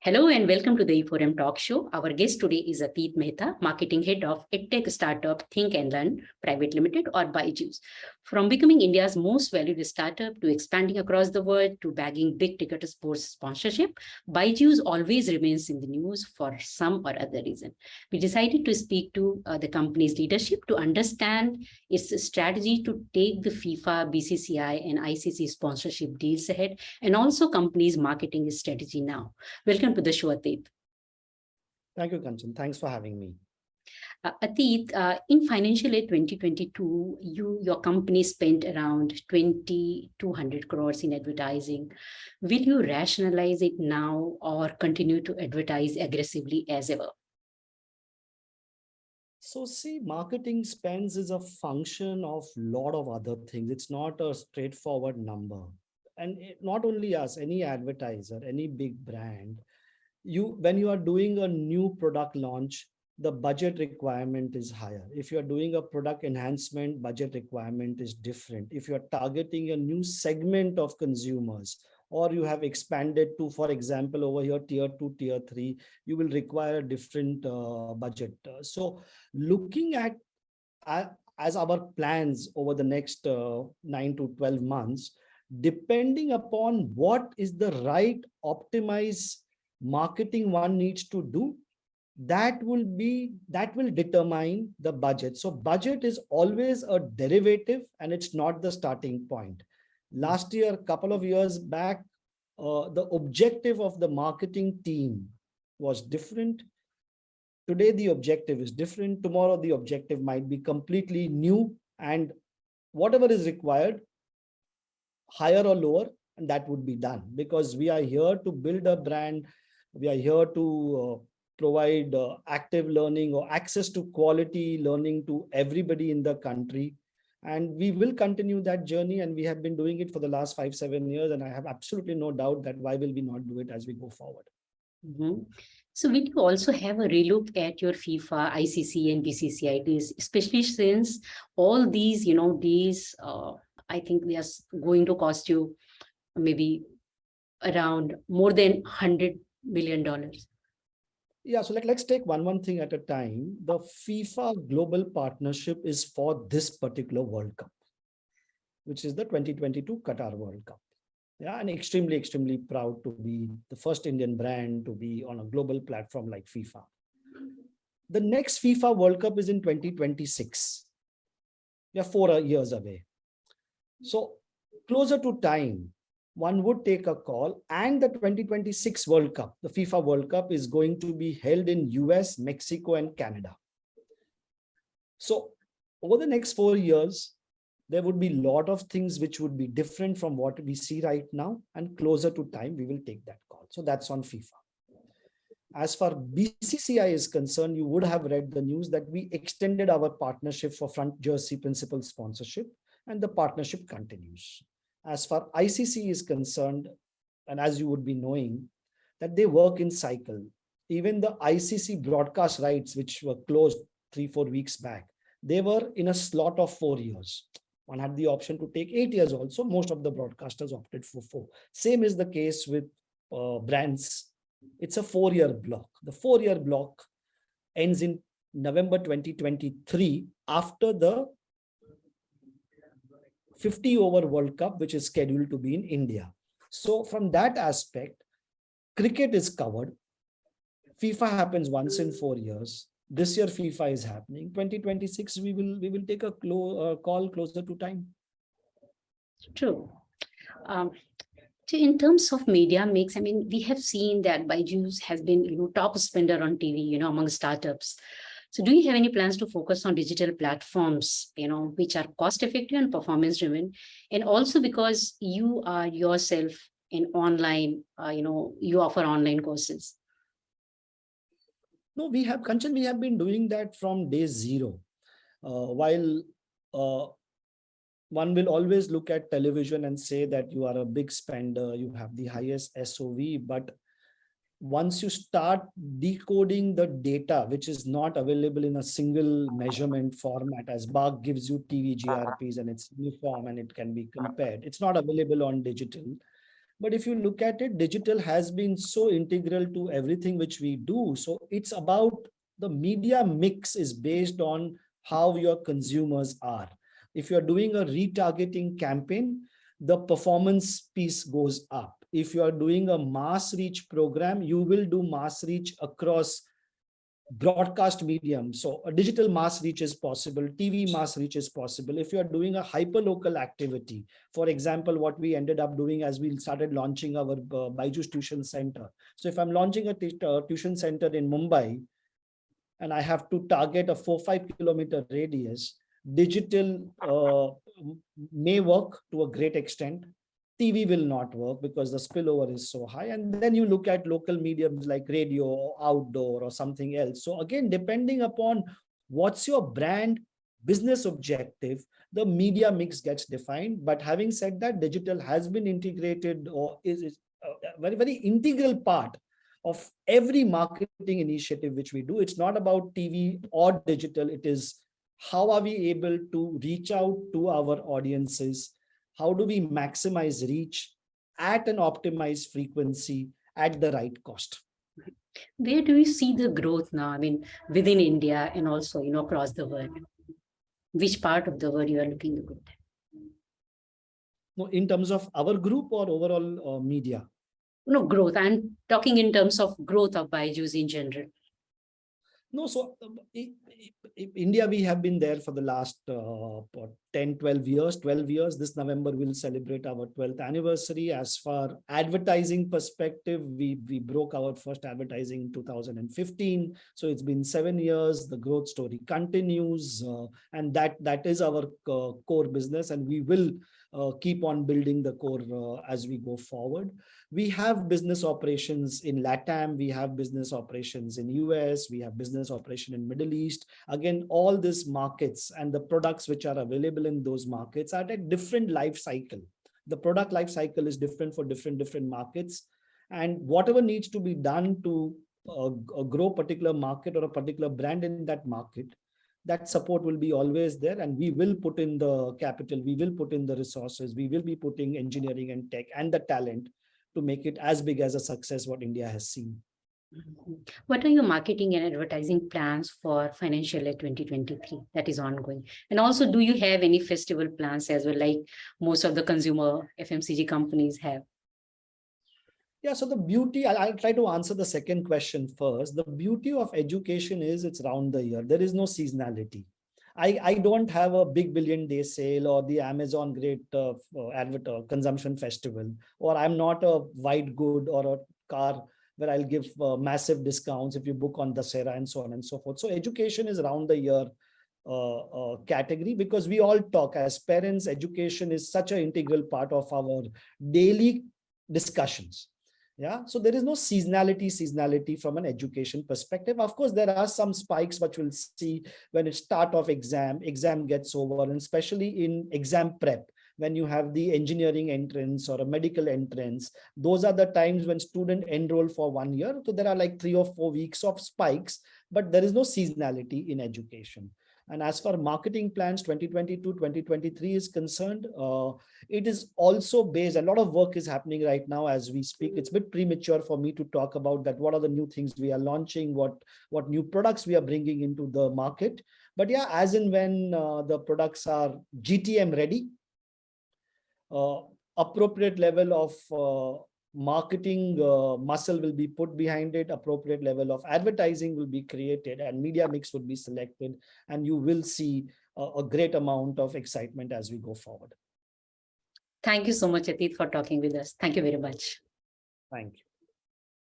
Hello and welcome to the E4M Talk Show. Our guest today is Atit Mehta, Marketing Head of EdTech startup Think and Learn Private Limited or Byju's. From becoming India's most valued startup to expanding across the world to bagging big ticket sports sponsorship, Byju's always remains in the news for some or other reason. We decided to speak to uh, the company's leadership to understand its strategy to take the FIFA, BCCI and ICC sponsorship deals ahead and also company's marketing strategy now. Welcome to the show, Atit. Thank you, Kanchan. Thanks for having me. Uh, Atit, uh, in financial year 2022, you your company spent around 2,200 crores in advertising. Will you rationalize it now or continue to advertise aggressively as ever? So see, marketing spends is a function of a lot of other things. It's not a straightforward number. And it, not only us, any advertiser, any big brand, you when you are doing a new product launch, the budget requirement is higher. If you're doing a product enhancement, budget requirement is different. If you're targeting a new segment of consumers, or you have expanded to, for example, over here, tier two, tier three, you will require a different uh, budget. Uh, so looking at uh, as our plans over the next uh, nine to 12 months, depending upon what is the right optimized marketing one needs to do, that will be that will determine the budget. So budget is always a derivative and it's not the starting point. Last year couple of years back uh, the objective of the marketing team was different. Today the objective is different. Tomorrow the objective might be completely new and whatever is required higher or lower and that would be done because we are here to build a brand. We are here to uh, provide uh, active learning or access to quality learning to everybody in the country. And we will continue that journey and we have been doing it for the last five, seven years. And I have absolutely no doubt that why will we not do it as we go forward. Mm -hmm. So will you also have a relook at your FIFA, ICC and BCCI deals, especially since all these, you know, these, uh, I think they are going to cost you maybe around more than 100 million dollars yeah so like let's take one one thing at a time. The fifa global partnership is for this particular world cup which is the 2022 qatar world cup. Yeah and extremely extremely proud to be the first indian brand to be on a global platform like fifa. The next fifa world cup is in 2026 we are four years away. So closer to time one would take a call and the 2026 World Cup, the FIFA World Cup is going to be held in US, Mexico and Canada. So over the next four years, there would be a lot of things which would be different from what we see right now and closer to time, we will take that call. So that's on FIFA. As far BCCI is concerned, you would have read the news that we extended our partnership for front jersey principal sponsorship and the partnership continues as far ICC is concerned, and as you would be knowing, that they work in cycle. Even the ICC broadcast rights, which were closed three, four weeks back, they were in a slot of four years. One had the option to take eight years also. Most of the broadcasters opted for four. Same is the case with uh, brands. It's a four-year block. The four-year block ends in November 2023 after the 50 over World Cup, which is scheduled to be in India. So from that aspect, cricket is covered. FIFA happens once in four years. This year FIFA is happening. 2026, we will we will take a clo uh, call closer to time. True. Um, so in terms of media mix, I mean, we have seen that Byju's has been, you know, top spender on TV, you know, among startups. So do you have any plans to focus on digital platforms, you know, which are cost effective and performance driven? And also because you are yourself in online, uh, you know, you offer online courses. No, we have, Kanchan, we have been doing that from day zero. Uh, while uh, one will always look at television and say that you are a big spender, you have the highest SOV, but once you start decoding the data, which is not available in a single measurement format, as BARC gives you TV GRPs and it's uniform and it can be compared. It's not available on digital. But if you look at it, digital has been so integral to everything which we do. So it's about the media mix is based on how your consumers are. If you're doing a retargeting campaign, the performance piece goes up if you are doing a mass reach program, you will do mass reach across broadcast medium. So a digital mass reach is possible, TV mass reach is possible. If you are doing a hyper local activity, for example, what we ended up doing as we started launching our uh, Byju's tuition center. So if I'm launching a uh, tuition center in Mumbai, and I have to target a four, five kilometer radius, digital uh, may work to a great extent. TV will not work because the spillover is so high. And then you look at local mediums like radio or outdoor or something else. So again, depending upon what's your brand business objective, the media mix gets defined. But having said that, digital has been integrated or is, is a very, very integral part of every marketing initiative which we do. It's not about TV or digital. It is how are we able to reach out to our audiences how do we maximize reach at an optimized frequency at the right cost? Where do you see the growth now? I mean, within India and also, you know, across the world. Which part of the world you are looking to? No, in terms of our group or overall uh, media? No, growth. I'm talking in terms of growth of Byju's in general. No, so um, India, we have been there for the last uh, 10, 12 years, 12 years. This November, we'll celebrate our 12th anniversary. As far advertising perspective, we, we broke our first advertising in 2015. So it's been seven years. The growth story continues. Uh, and that, that is our uh, core business. And we will uh, keep on building the core uh, as we go forward. We have business operations in LATAM, we have business operations in US, we have business operation in Middle East. Again, all these markets and the products which are available in those markets are at a different life cycle. The product life cycle is different for different different markets. And whatever needs to be done to uh, grow particular market or a particular brand in that market, that support will be always there and we will put in the capital, we will put in the resources, we will be putting engineering and tech and the talent to make it as big as a success what India has seen. What are your marketing and advertising plans for financial year 2023 that is ongoing? And also, do you have any festival plans as well, like most of the consumer FMCG companies have? Yeah, so the beauty, I'll, I'll, try to answer the second question first. The beauty of education is it's round the year. There is no seasonality. I, I don't have a big billion day sale or the Amazon great uh, uh, advert uh, consumption festival, or I'm not a white good or a car where I'll give uh, massive discounts if you book on the and so on and so forth. So education is round the year uh, uh, category because we all talk as parents, education is such an integral part of our daily discussions yeah so there is no seasonality seasonality from an education perspective. Of course there are some spikes which we'll see when it start of exam exam gets over and especially in exam prep when you have the engineering entrance or a medical entrance those are the times when student enroll for one year. So there are like three or four weeks of spikes but there is no seasonality in education and as for marketing plans 2022, 2023 is concerned, uh, it is also based, a lot of work is happening right now as we speak. It's a bit premature for me to talk about that. What are the new things we are launching? What, what new products we are bringing into the market? But yeah, as and when uh, the products are GTM ready, uh, appropriate level of uh, marketing uh, muscle will be put behind it appropriate level of advertising will be created and media mix would be selected and you will see a, a great amount of excitement as we go forward. Thank you so much atit for talking with us. Thank you very much. Thank you